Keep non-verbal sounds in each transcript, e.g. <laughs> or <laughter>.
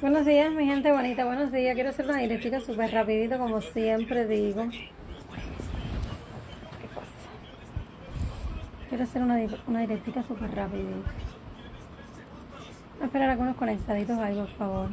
Buenos días, mi gente bonita. Buenos días. Quiero hacer una directita súper rapidito, como siempre digo. ¿Qué pasa? Quiero hacer una, una directita súper rapidito. a esperar algunos conectaditos ahí, por favor.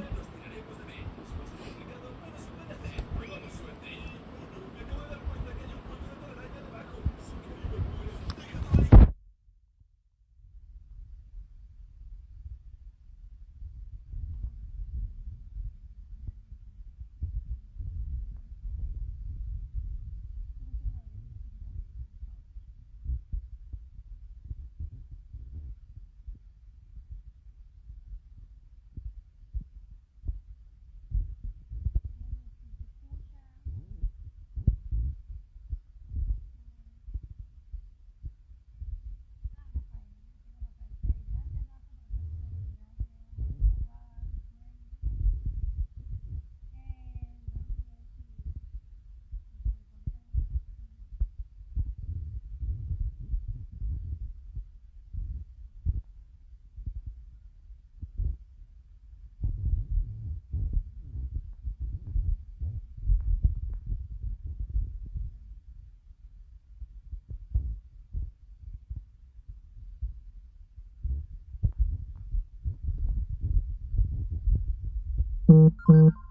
Mm-hmm.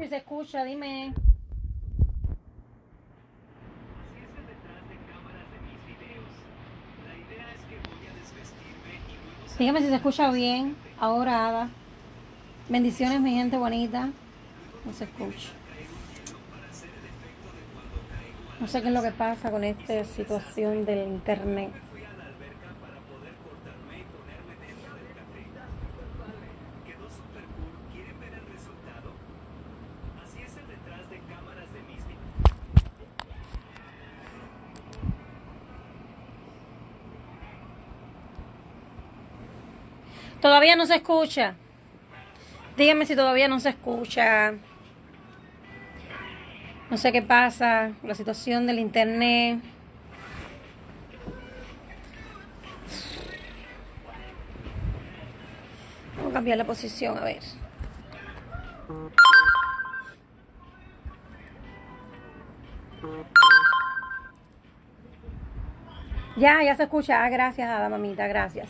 Si se escucha, dime. Dígame si se escucha bien. Ahora, Ada. Bendiciones, mi gente bonita. No se escucha. No sé qué es lo que pasa con esta situación del internet. Todavía no se escucha. Dígame si todavía no se escucha. No sé qué pasa, la situación del internet. Vamos a cambiar la posición, a ver. Ya, ya se escucha. Ah, gracias, Ada, mamita, gracias.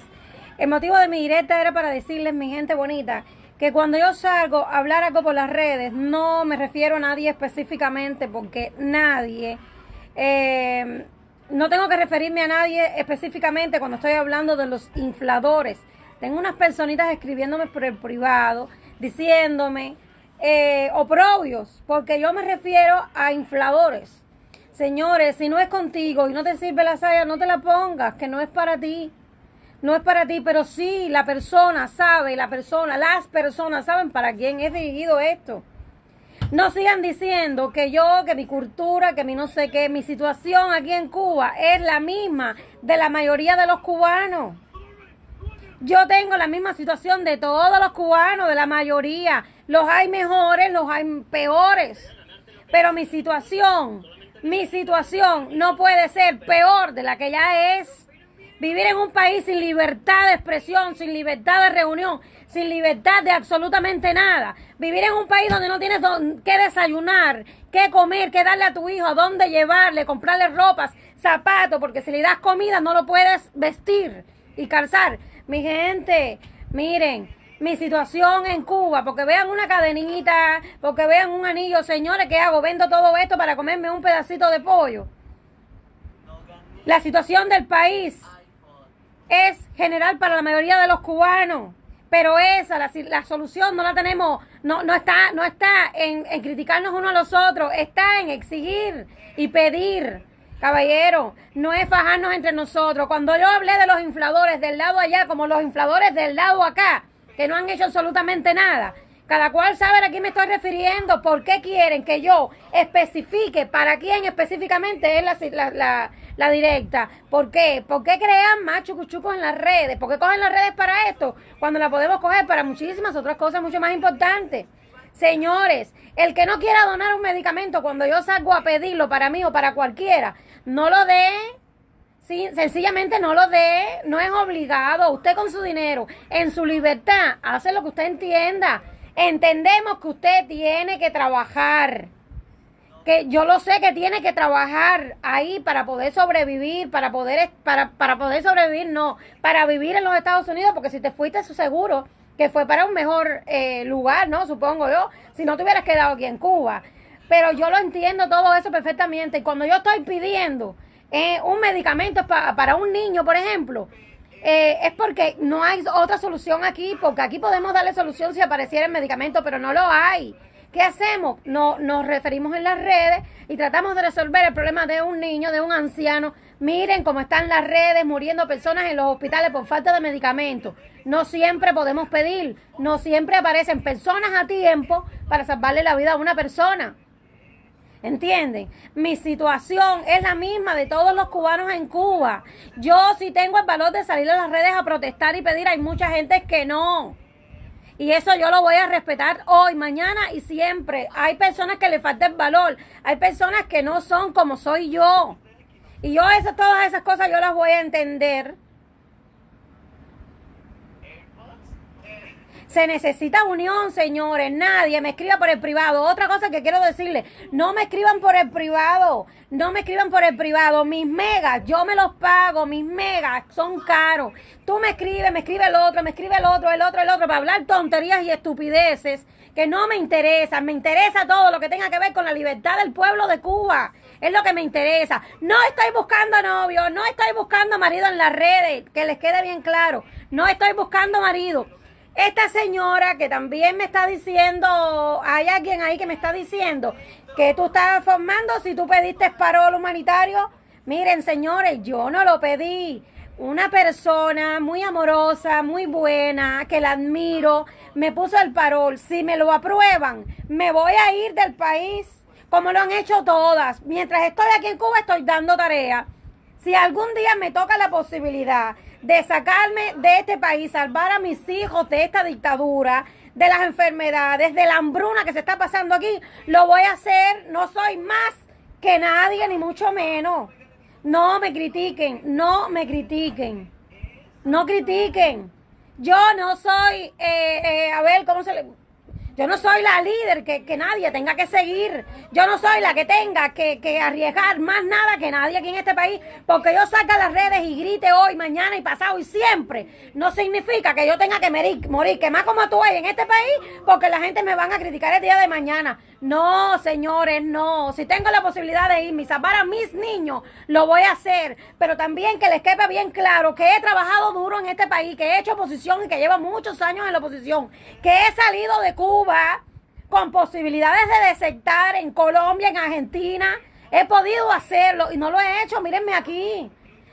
El motivo de mi directa era para decirles, mi gente bonita, que cuando yo salgo a hablar algo por las redes, no me refiero a nadie específicamente, porque nadie, eh, no tengo que referirme a nadie específicamente cuando estoy hablando de los infladores. Tengo unas personitas escribiéndome por el privado, diciéndome eh, oprobios, porque yo me refiero a infladores. Señores, si no es contigo y no te sirve la saya, no te la pongas, que no es para ti no es para ti, pero sí la persona sabe, la persona, las personas saben para quién es dirigido esto. No sigan diciendo que yo, que mi cultura, que mi no sé qué, mi situación aquí en Cuba es la misma de la mayoría de los cubanos. Yo tengo la misma situación de todos los cubanos, de la mayoría. Los hay mejores, los hay peores. Pero mi situación, mi situación no puede ser peor de la que ya es. Vivir en un país sin libertad de expresión, sin libertad de reunión, sin libertad de absolutamente nada. Vivir en un país donde no tienes que desayunar, qué comer, qué darle a tu hijo, dónde llevarle, comprarle ropas, zapatos, porque si le das comida no lo puedes vestir y calzar. Mi gente, miren, mi situación en Cuba, porque vean una cadenita, porque vean un anillo, señores, ¿qué hago? Vendo todo esto para comerme un pedacito de pollo. La situación del país es general para la mayoría de los cubanos. Pero esa, la, la solución no la tenemos, no, no está, no está en, en criticarnos uno a los otros, está en exigir y pedir. Caballero, no es fajarnos entre nosotros. Cuando yo hablé de los infladores del lado allá, como los infladores del lado acá, que no han hecho absolutamente nada, cada cual sabe a quién me estoy refiriendo, por qué quieren que yo especifique para quién específicamente es la, la, directa. ¿Por qué? ¿Por qué crean más chucuchucos en las redes? ¿Por qué cogen las redes para esto? Cuando la podemos coger para muchísimas otras cosas mucho más importantes. Señores, el que no quiera donar un medicamento cuando yo salgo a pedirlo para mí o para cualquiera, no lo dé. Sencillamente no lo dé, no es obligado. Usted con su dinero, en su libertad, hace lo que usted entienda. Entendemos que usted tiene que trabajar. Que yo lo sé que tiene que trabajar ahí para poder sobrevivir, para poder, para, para poder sobrevivir, no, para vivir en los Estados Unidos, porque si te fuiste, seguro que fue para un mejor eh, lugar, ¿no? Supongo yo, si no te hubieras quedado aquí en Cuba. Pero yo lo entiendo todo eso perfectamente. Y cuando yo estoy pidiendo eh, un medicamento para un niño, por ejemplo, eh, es porque no hay otra solución aquí, porque aquí podemos darle solución si apareciera el medicamento, pero no lo hay. ¿Qué hacemos? No, nos referimos en las redes y tratamos de resolver el problema de un niño, de un anciano. Miren cómo están las redes, muriendo personas en los hospitales por falta de medicamentos. No siempre podemos pedir, no siempre aparecen personas a tiempo para salvarle la vida a una persona. ¿Entienden? Mi situación es la misma de todos los cubanos en Cuba. Yo sí tengo el valor de salir a las redes a protestar y pedir. Hay mucha gente que no. Y eso yo lo voy a respetar hoy, mañana y siempre. Hay personas que le falta el valor. Hay personas que no son como soy yo. Y yo eso, todas esas cosas yo las voy a entender. Se necesita unión, señores. Nadie me escriba por el privado. Otra cosa que quiero decirle, no me escriban por el privado. No me escriban por el privado. Mis megas, yo me los pago. Mis megas son caros. Tú me escribes, me escribe el otro, me escribe el otro, el otro, el otro, para hablar tonterías y estupideces que no me interesan. Me interesa todo lo que tenga que ver con la libertad del pueblo de Cuba. Es lo que me interesa. No estoy buscando novio, no estoy buscando marido en las redes, que les quede bien claro. No estoy buscando marido. Esta señora que también me está diciendo, hay alguien ahí que me está diciendo que tú estás formando si tú pediste parol humanitario. Miren, señores, yo no lo pedí. Una persona muy amorosa, muy buena, que la admiro, me puso el parol. Si me lo aprueban, me voy a ir del país, como lo han hecho todas. Mientras estoy aquí en Cuba, estoy dando tarea. Si algún día me toca la posibilidad de sacarme de este país, salvar a mis hijos de esta dictadura, de las enfermedades, de la hambruna que se está pasando aquí, lo voy a hacer. No soy más que nadie, ni mucho menos. No me critiquen, no me critiquen. No critiquen. Yo no soy, eh, eh, a ver, ¿cómo se le...? Yo no soy la líder que, nadie tenga que seguir. Yo no soy la que tenga que, arriesgar más nada que nadie aquí en este país. Porque yo saca las redes y grite hoy, mañana y pasado y siempre. No significa que yo tenga que morir, morir que más como tú hay en este país. Porque la gente me van a criticar el día de mañana. No, señores, no. Si tengo la posibilidad de irme y salvar a mis niños, lo voy a hacer. Pero también que les quepa bien claro que he trabajado duro en este país, que he hecho oposición y que llevo muchos años en la oposición. Que he salido de Cuba con posibilidades de desertar en Colombia, en Argentina. He podido hacerlo y no lo he hecho, mírenme aquí.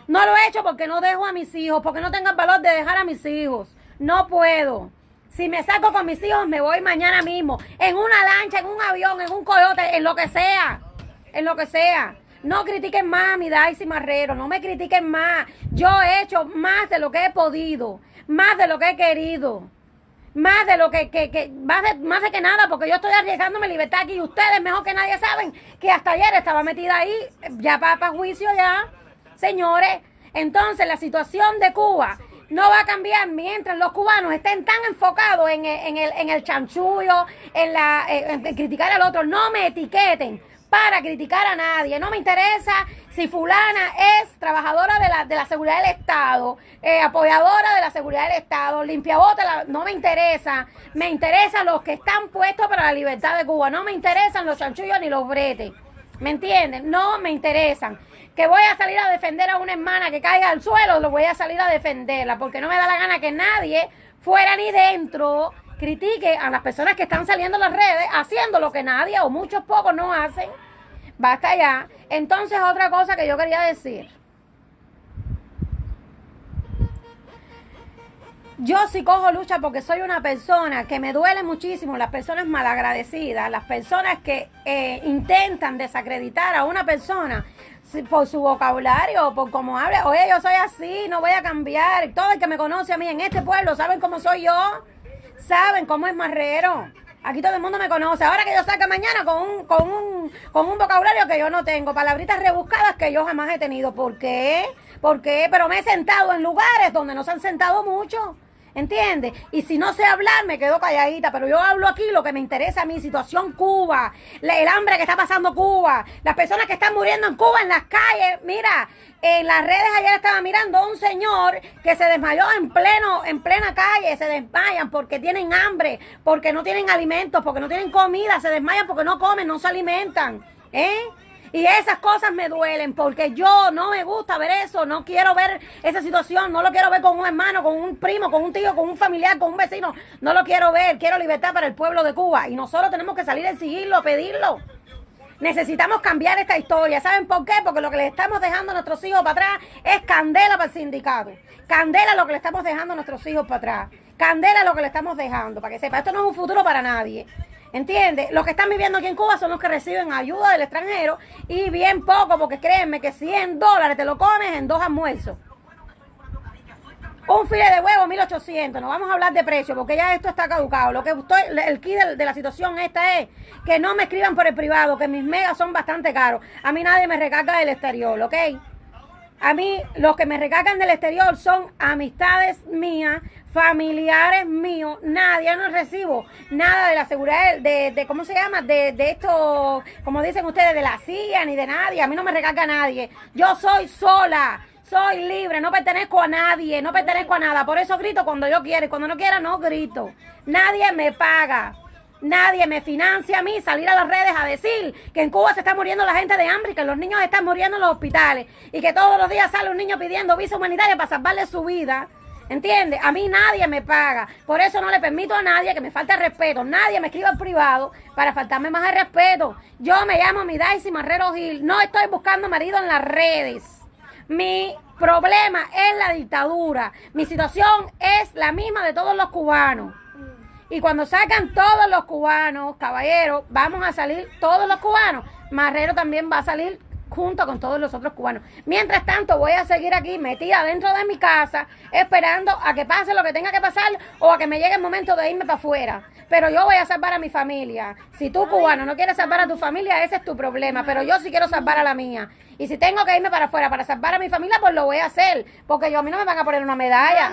No lo he hecho porque no dejo a mis hijos, porque no tengo el valor de dejar a mis hijos. No puedo. Si me saco con mis hijos, me voy mañana mismo. En una lancha, en un avión, en un coyote, en lo que sea. En lo que sea. No critiquen más a mi Daisy Marrero. No me critiquen más. Yo he hecho más de lo que he podido. Más de lo que he querido más de lo que, que, que más, de, más de que nada, porque yo estoy arriesgando mi libertad aquí y ustedes mejor que nadie saben que hasta ayer estaba metida ahí, ya para, juicio ya, señores. Entonces la situación de Cuba no va a cambiar mientras los cubanos estén tan enfocados en el, en el, en el chanchullo, en, la, en criticar al otro. No me etiqueten para criticar a nadie. No me interesa si fulana es trabajadora de la, de la seguridad del Estado, eh, apoyadora de la seguridad del Estado, limpiabota, no me interesa. Me interesan los que están puestos para la libertad de Cuba. No me interesan los chanchullos ni los bretes. ¿Me entienden? No me interesan. Que voy a salir a defender a una hermana que caiga al suelo, lo voy a salir a defenderla, porque no me da la gana que nadie, fuera ni dentro, critique a las personas que están saliendo en las redes haciendo lo que nadie o muchos pocos no hacen. Basta ya. Entonces, otra cosa que yo quería decir. Yo sí cojo lucha porque soy una persona que me duele muchísimo las personas malagradecidas, las personas que eh, intentan desacreditar a una persona por su vocabulario, por cómo habla. Oye, yo soy así, no voy a cambiar. Todo el que me conoce a mí en este pueblo saben cómo soy yo, saben cómo es marrero. Aquí todo el mundo me conoce. Ahora que yo salga mañana con un, con un, con un vocabulario que yo no tengo, palabritas rebuscadas que yo jamás he tenido. ¿Por qué? ¿Por qué? Pero me he sentado en lugares donde no se han sentado mucho. ¿Entiendes? Y si no sé hablar, me quedo calladita. Pero yo hablo aquí lo que me interesa a mí, situación Cuba, el hambre que está pasando Cuba, las personas que están muriendo en Cuba en las calles. Mira, en las redes ayer estaba mirando a un señor que se desmayó en pleno, en plena calle, se desmayan porque tienen hambre, porque no tienen alimentos, porque no tienen comida, se desmayan porque no comen, no se alimentan. ¿Eh? Y esas cosas me duelen porque yo no me gusta ver eso, no quiero ver esa situación, no lo quiero ver con un hermano, con un primo, con un tío, con un familiar, con un vecino, no lo quiero ver, quiero libertad para el pueblo de Cuba y nosotros tenemos que salir a exigirlo, a pedirlo. Necesitamos cambiar esta historia. ¿Saben por qué? Porque lo que le estamos dejando a nuestros hijos para atrás es candela para el sindicato. Candela lo que le estamos dejando a nuestros hijos para atrás. Candela lo que le estamos dejando, para que sepa. Esto no es un futuro para nadie. ¿Entiendes? Los que están viviendo aquí en Cuba son los que reciben ayuda del extranjero y bien poco, porque créanme que 100 dólares te lo comes en dos almuerzos. Un file de huevo, 1800. No vamos a hablar de precio porque ya esto está caducado. Lo que estoy, el key de, la situación esta es que no me escriban por el privado, que mis megas son bastante caros. A mí nadie me recarga del exterior, ¿ok? A mí los que me recargan del exterior son amistades mías, familiares míos, nadie, no recibo nada de la seguridad, de, de ¿cómo se llama? De, de esto, como dicen ustedes, de la CIA ni de nadie, a mí no me recarga nadie. Yo soy sola, soy libre, no pertenezco a nadie, no pertenezco a nada. Por eso grito cuando yo quiero y cuando no quiera no grito. Nadie me paga. Nadie me financia a mí salir a las redes a decir que en Cuba se está muriendo la gente de hambre y que los niños están muriendo en los hospitales y que todos los días sale un niño pidiendo visa humanitaria para salvarle su vida. ¿Entiendes? A mí nadie me paga. Por eso no le permito a nadie que me falte respeto. Nadie me escriba en privado para faltarme más el respeto. Yo me llamo Midaisy Marrero Gil. No estoy buscando marido en las redes. Mi problema es la dictadura. Mi situación es la misma de todos los cubanos. Y cuando sacan todos los cubanos, caballeros, vamos a salir todos los cubanos. Marrero también va a salir junto con todos los otros cubanos. Mientras tanto, voy a seguir aquí metida dentro de mi casa, esperando a que pase lo que tenga que pasar o a que me llegue el momento de irme para afuera. Pero yo voy a salvar a mi familia. Si tú, cubano, no quieres salvar a tu familia, ese es tu problema. Pero yo sí quiero salvar a la mía. Y si tengo que irme para afuera para salvar a mi familia, pues lo voy a hacer. Porque yo a mí no me van a poner una medalla.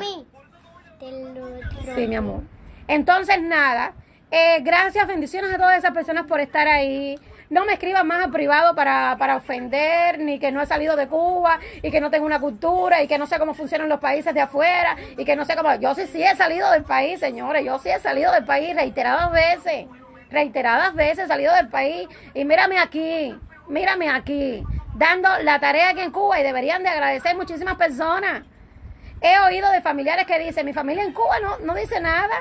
Sí, mi amor. Entonces, nada. Eh, gracias, bendiciones a todas esas personas por estar ahí. No me escriban más a privado para, para ofender, ni que no he salido de Cuba, y que no tengo una cultura, y que no sé cómo funcionan los países de afuera, y que no sé cómo... Yo sí, sí he salido del país, señores, yo sí he salido del país reiteradas veces, reiteradas veces he salido del país, y mírame aquí, mírame aquí, dando la tarea aquí en Cuba, y deberían de agradecer muchísimas personas. He oído de familiares que dicen, mi familia en Cuba no, no dice nada,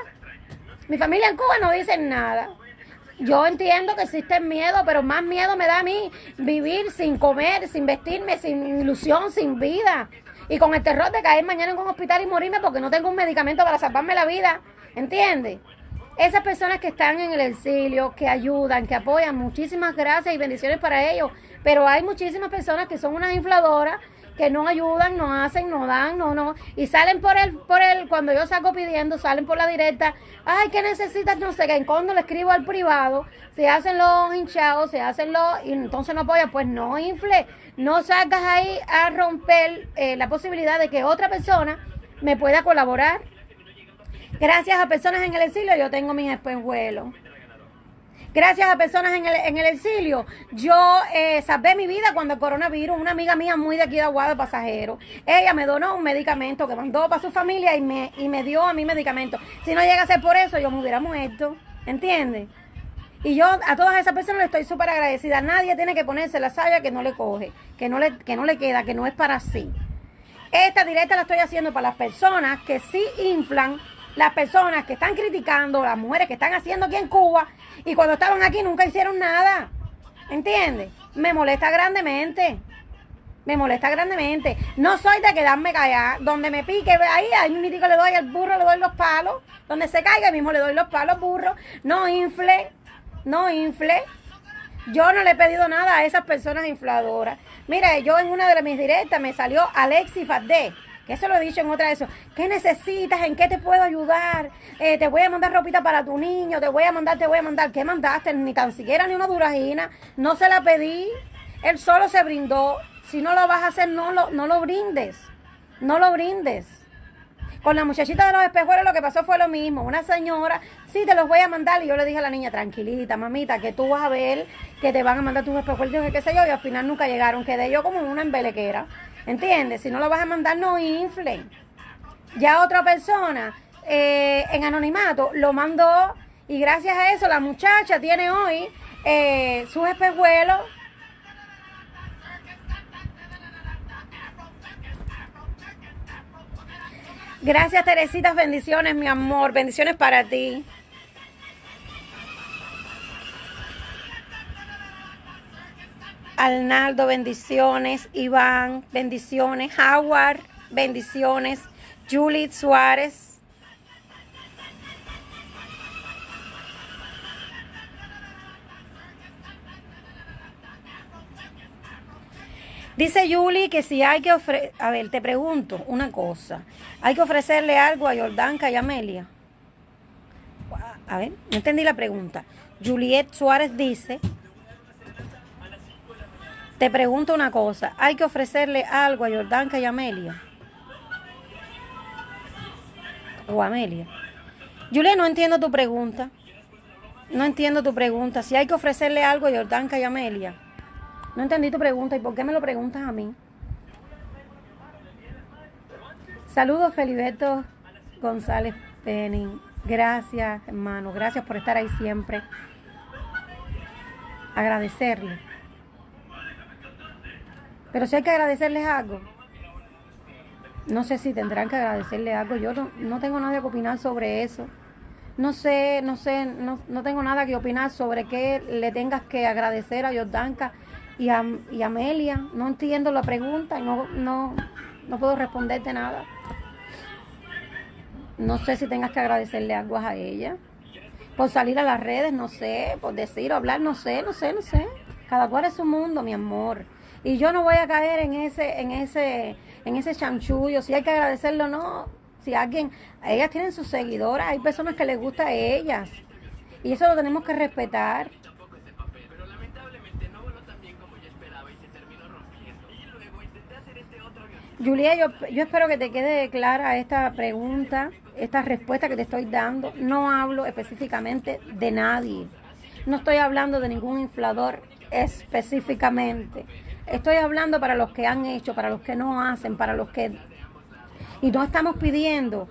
mi familia en Cuba no dice nada. Yo entiendo que existe miedo, pero más miedo me da a mí vivir sin comer, sin vestirme, sin ilusión, sin vida. Y con el terror de caer mañana en un hospital y morirme porque no tengo un medicamento para salvarme la vida. ¿Entiendes? Esas personas que están en el exilio, que ayudan, que apoyan, muchísimas gracias y bendiciones para ellos. Pero hay muchísimas personas que son unas infladoras que no ayudan, no hacen, no dan, no, no. Y salen por el, por el, cuando yo salgo pidiendo, salen por la directa. Ay, ¿qué necesitas? No sé qué. Cuando le escribo al privado, se hacen los hinchados, se hacen los, y entonces no apoya. Pues no infle, no salgas ahí a romper eh, la posibilidad de que otra persona me pueda colaborar. Gracias a personas en el exilio, yo tengo mis espejuelos gracias a personas en el, en el exilio, yo eh, mi vida cuando el coronavirus, una amiga mía muy de aquí de Aguada, pasajero, ella me donó un medicamento que mandó para su familia y me, y me dio a mi medicamento. Si no llega a ser por eso, yo me hubiera muerto, ¿entiendes? Y yo a todas esas personas le estoy súper agradecida. Nadie tiene que ponerse la saya que no le coge, que no le, que no le queda, que no es para sí. Esta directa la estoy haciendo para las personas que sí inflan, las personas que están criticando, las mujeres que están haciendo aquí en Cuba y cuando estaban aquí nunca hicieron nada. ¿Entiendes? Me molesta grandemente. Me molesta grandemente. No soy de quedarme callada. Donde me pique, ahí, ahí mismo le doy al burro, le doy los palos. Donde se caiga, mismo le doy los palos, burro. No infle, no infle. Yo no le he pedido nada a esas personas infladoras. Mira, yo en una de mis directas me salió Alexi Fadé, que eso lo he dicho en otra de eso. ¿Qué necesitas? ¿En qué te puedo ayudar? Eh, te voy a mandar ropita para tu niño, te voy a mandar, te voy a mandar. ¿Qué mandaste? Ni tan siquiera ni una duragina. No se la pedí. Él solo se brindó. Si no lo vas a hacer, no lo, no lo brindes. No lo brindes. Con la muchachita de los espejuelos lo que pasó fue lo mismo. Una señora, sí, te los voy a mandar. Y yo le dije a la niña, tranquilita, mamita, que tú vas a ver que te van a mandar tus espejuelos, qué sé yo. Y al final nunca llegaron. Quedé yo como una embelequera. ¿Entiendes? Si no lo vas a mandar, no inflen. Ya otra persona eh, en anonimato lo mandó. Y gracias a eso la muchacha tiene hoy eh, sus espejuelos Gracias, Teresita. Bendiciones, mi amor. Bendiciones para ti. Arnaldo, bendiciones. Iván, bendiciones. Howard, bendiciones. Julie Suárez. Dice Yuli que si hay que ofrecer, a ver, te pregunto una cosa, ¿hay que ofrecerle algo a Jordanka y Amelia? A ver, no entendí la pregunta. Juliet Suárez dice, te pregunto una cosa, ¿hay que ofrecerle algo a Jordanka y Amelia? O Amelia. Juliet, no entiendo tu pregunta. No entiendo tu pregunta. Si hay que ofrecerle algo a Jordanka y Amelia. No entendí tu pregunta y por qué me lo preguntas a mí. Saludos, Feliberto González Penning. Gracias, hermano. Gracias por estar ahí siempre. Agradecerle. Pero si hay que agradecerles algo, no sé si tendrán que agradecerle algo. Yo no, tengo nada que opinar sobre eso. No sé, no sé, no, no, tengo nada que opinar sobre qué le tengas que agradecer a Jordanka y, a, y Amelia. No entiendo la pregunta y no, no, no puedo responderte nada. No sé si tengas que agradecerle algo a ella. Por salir a las redes, no sé. Por decir o hablar, no sé, no sé, no sé. Cada cual es su mundo, mi amor. Y yo no voy a caer en ese, en ese, en ese chanchullo. Si hay que agradecerlo, no. Si alguien, ellas tienen sus seguidoras, hay personas que les gusta a ellas. Y eso lo tenemos que respetar. Julia, yo, yo espero que te quede clara esta pregunta, esta respuesta que te estoy dando. No hablo específicamente de nadie. No estoy hablando de ningún inflador específicamente. Estoy hablando para los que han hecho, para los que no hacen, para los que... Y no estamos pidiendo,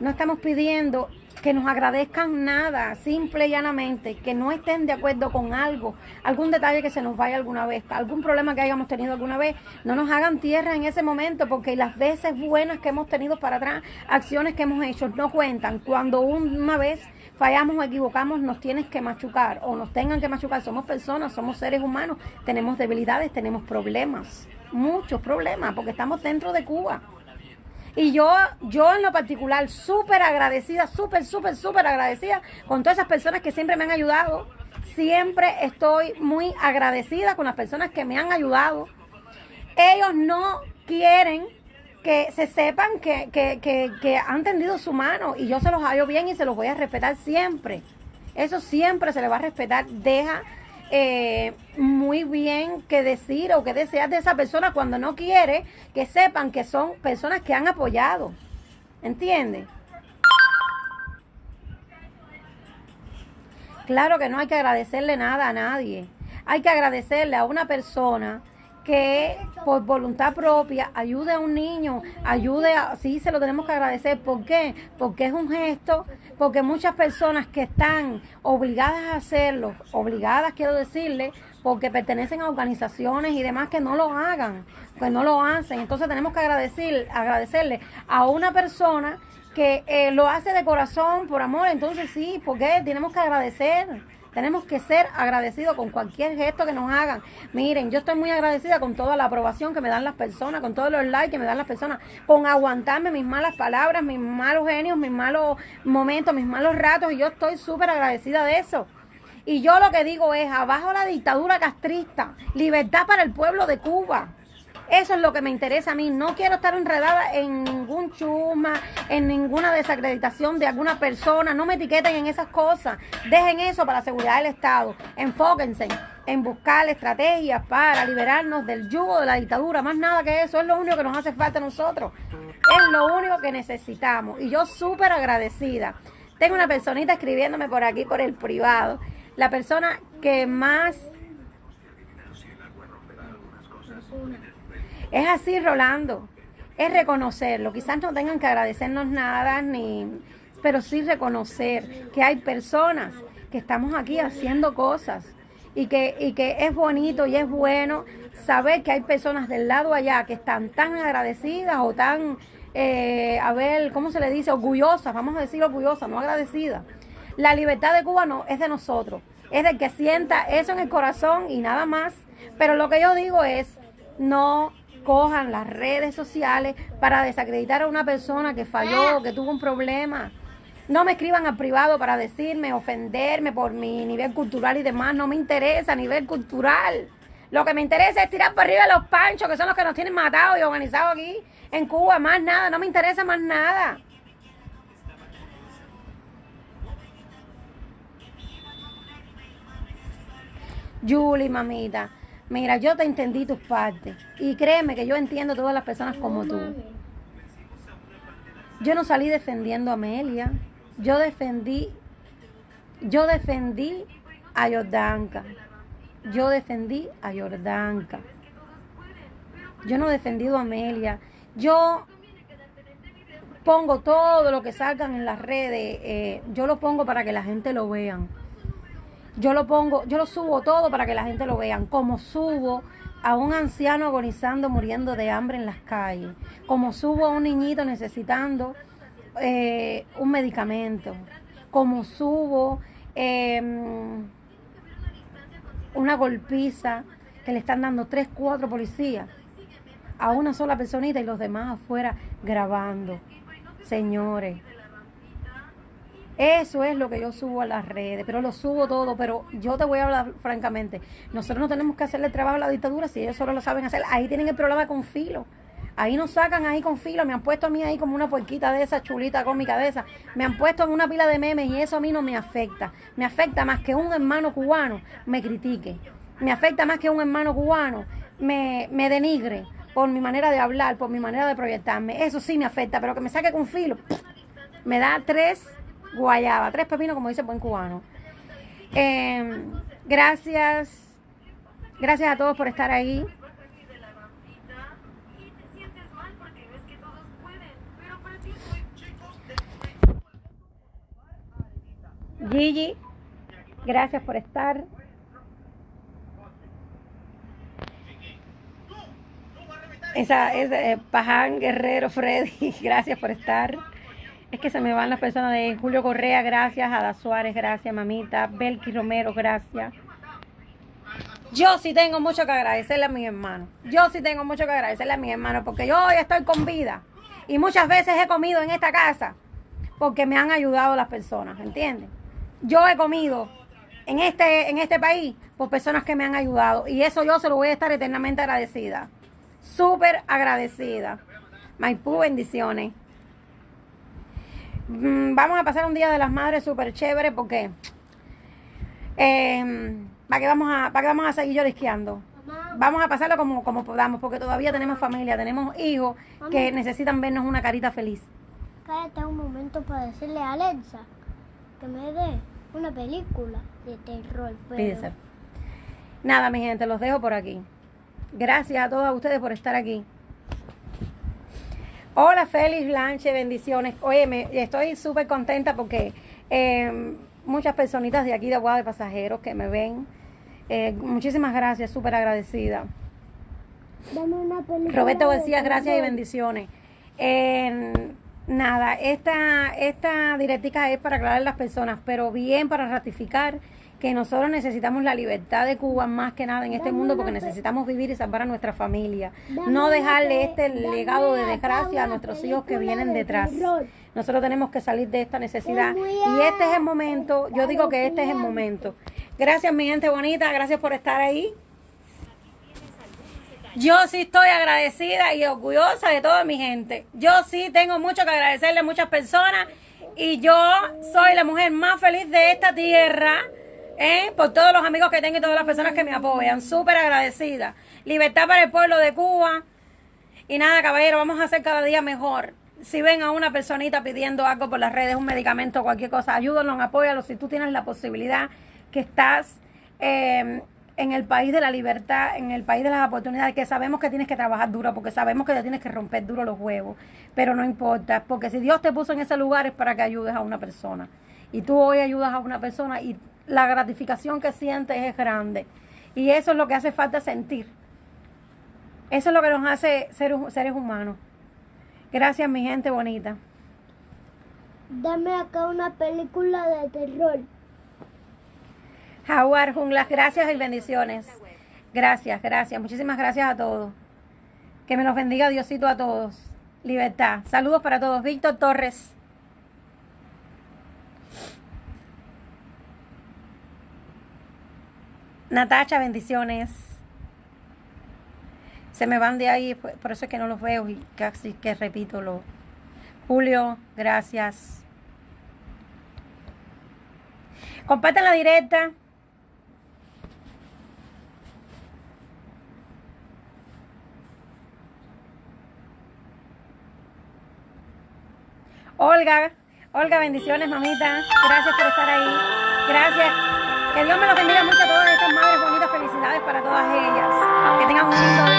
no estamos pidiendo que nos agradezcan nada, simple y llanamente, que no estén de acuerdo con algo, algún detalle que se nos vaya alguna vez, algún problema que hayamos tenido alguna vez, no nos hagan tierra en ese momento, porque las veces buenas que hemos tenido para atrás, acciones que hemos hecho, no cuentan. Cuando una vez fallamos o equivocamos, nos tienes que machucar o nos tengan que machucar. Somos personas, somos seres humanos, tenemos debilidades, tenemos problemas, muchos problemas, porque estamos dentro de Cuba. Y yo, yo en lo particular, súper agradecida, súper, súper, súper agradecida con todas esas personas que siempre me han ayudado. Siempre estoy muy agradecida con las personas que me han ayudado. Ellos no quieren que se sepan que, que, que, que han tendido su mano y yo se los hallo bien y se los voy a respetar siempre. Eso siempre se le va a respetar. Deja eh, muy bien que decir o que desear de esa persona cuando no quiere que sepan que son personas que han apoyado. ¿Entiendes? Claro que no hay que agradecerle nada a nadie. Hay que agradecerle a una persona que por voluntad propia ayude a un niño, ayude a, sí se lo tenemos que agradecer. ¿Por qué? Porque es un gesto, porque muchas personas que están obligadas a hacerlo, obligadas quiero decirle, porque pertenecen a organizaciones y demás que no lo hagan, que no lo hacen. Entonces tenemos que agradecer, agradecerle a una persona que eh, lo hace de corazón, por amor. Entonces sí, porque tenemos que agradecer. Tenemos que ser agradecidos con cualquier gesto que nos hagan. Miren, yo estoy muy agradecida con toda la aprobación que me dan las personas, con todos los likes que me dan las personas, con aguantarme mis malas palabras, mis malos genios, mis malos momentos, mis malos ratos. Y yo estoy súper agradecida de eso. Y yo lo que digo es, abajo la dictadura castrista, libertad para el pueblo de Cuba. Eso es lo que me interesa a mí. No quiero estar enredada en ningún chuma, en ninguna desacreditación de alguna persona. No me etiqueten en esas cosas. Dejen eso para la seguridad del Estado. Enfóquense en buscar estrategias para liberarnos del yugo de la dictadura. Más nada que eso. Es lo único que nos hace falta a nosotros. Es lo único que necesitamos. Y yo súper agradecida. Tengo una personita escribiéndome por aquí, por el privado. La persona que más Es así, Rolando. Es reconocerlo. Quizás no tengan que agradecernos nada, ni, pero sí reconocer que hay personas que estamos aquí haciendo cosas y que, y que es bonito y es bueno saber que hay personas del lado allá que están tan agradecidas o tan, eh, a ver, ¿cómo se le dice? Orgullosas, vamos a decir orgullosas, no agradecidas. La libertad de Cuba no es de nosotros, es del que sienta eso en el corazón y nada más. Pero lo que yo digo es, no cojan las redes sociales para desacreditar a una persona que falló, que tuvo un problema. No me escriban al privado para decirme, ofenderme por mi nivel cultural y demás. No me interesa a nivel cultural. Lo que me interesa es tirar para arriba los panchos, que son los que nos tienen matados y organizados aquí en Cuba. Más nada, no me interesa más nada. Julie, mamita. Mira, yo te entendí tus partes. Y créeme que yo entiendo a todas las personas como tú. Yo no salí defendiendo a Amelia. Yo defendí, yo defendí a Jordanka. Yo defendí a Jordanka. Yo no he defendido a Amelia. Yo pongo todo lo que salgan en las redes. Eh, yo lo pongo para que la gente lo vean. Yo lo pongo, yo lo subo todo para que la gente lo vean, como subo a un anciano agonizando, muriendo de hambre en las calles, como subo a un niñito necesitando eh, un medicamento, como subo em, una golpiza que le están dando tres, cuatro policías a una sola personita y los demás afuera grabando. Señores, eso es lo que yo subo a las redes, pero lo subo todo, pero yo te voy a hablar francamente. Nosotros no tenemos que hacerle trabajo a la dictadura si ellos solo lo saben hacer. Ahí tienen el problema con filo. Ahí nos sacan ahí con filo, me han puesto a mí ahí como una puerquita de esa, chulita cómica de esa. Me han puesto en una pila de memes y eso a mí no me afecta. Me afecta más que un hermano cubano me critique. Me afecta más que un hermano cubano me, me denigre por mi manera de hablar, por mi manera de proyectarme. Eso sí me afecta, pero que me saque con filo, me da tres guayaba, tres pepinos, como dice buen cubano. Em, gracias, gracias a todos por estar ahí. Gigi, gracias por estar. Esa es eh, Paján Guerrero Freddy, <laughs> gracias por estar. Es que se me van las personas de Julio Correa, gracias. Ada Suárez, gracias, mamita. Belki Romero, gracias. Yo sí tengo mucho que agradecerle a mis hermanos. Yo sí tengo mucho que agradecerle a mis hermanos porque yo hoy estoy con vida. Y muchas veces he comido en esta casa porque me han ayudado las personas, ¿entiendes? Yo he comido en este, en este país por personas que me han ayudado. Y eso yo se lo voy a estar eternamente agradecida. Súper agradecida. Maipú, bendiciones. Mm, vamos a pasar un día de las madres súper chévere porque eh, ¿para qué vamos a, para vamos a seguir llorisqueando? Vamos a pasarlo como, como podamos, porque todavía tenemos familia, tenemos hijos que necesitan vernos una carita feliz. Cállate un momento para decirle a Alexa que me dé una película de terror. Pero... Nada, mi gente, los dejo por aquí. Gracias a todos ustedes por estar aquí. Hola Félix Blanche, bendiciones. Oye, me, estoy súper contenta porque eh, muchas personitas de aquí de Aguada de Pasajeros que me ven. Eh, muchísimas gracias, súper agradecida. Roberto García, gracias y bendiciones. nada, esta, esta directica es para aclarar a las personas, pero bien para ratificar que nosotros necesitamos la libertad de Cuba más que nada en este mundo porque necesitamos vivir y salvar a nuestra familia. No dejarle este legado de desgracia a nuestros hijos que vienen detrás. Nosotros tenemos que salir de esta necesidad y este es el momento, yo digo que este es el momento. Gracias mi gente bonita, gracias por estar ahí. Yo sí estoy agradecida y orgullosa de toda mi gente. Yo sí tengo mucho que agradecerle a muchas personas y yo soy la mujer más feliz de esta tierra. ¿Eh? Por todos los amigos que tengo y todas las personas que me apoyan. Súper agradecida. Libertad para el pueblo de Cuba. Y nada, caballero, vamos a hacer cada día mejor. Si ven a una personita pidiendo algo por las redes, un medicamento, cualquier cosa, ayúdanos, apóyalos. Si tú tienes la posibilidad que estás eh, en el país de la libertad, en el país de las oportunidades, que sabemos que tienes que trabajar duro, porque sabemos que te tienes que romper duro los huevos, pero no importa, porque si Dios te puso en ese lugar es para que ayudes a una persona. Y tú hoy ayudas a una persona y la gratificación que sientes es grande. Y eso es lo que hace falta sentir. Eso es lo que nos hace ser seres humanos. Gracias, mi gente bonita. Dame acá una película de terror. Jaguar Junglas, gracias y bendiciones. Gracias, gracias. Muchísimas gracias a todos. Que me los bendiga Diosito a todos. Libertad. Saludos para todos. Víctor Torres. Natacha, bendiciones. Se me van de ahí, por eso es que no los veo y casi que repito lo. Julio, gracias. Compartan la directa. Olga, Olga, bendiciones, mamita. Gracias por estar ahí. Gracias. Que Dios me lo bendiga mucho a todas madres bonitas. Felicidades para todas ellas. Que tengan un lindo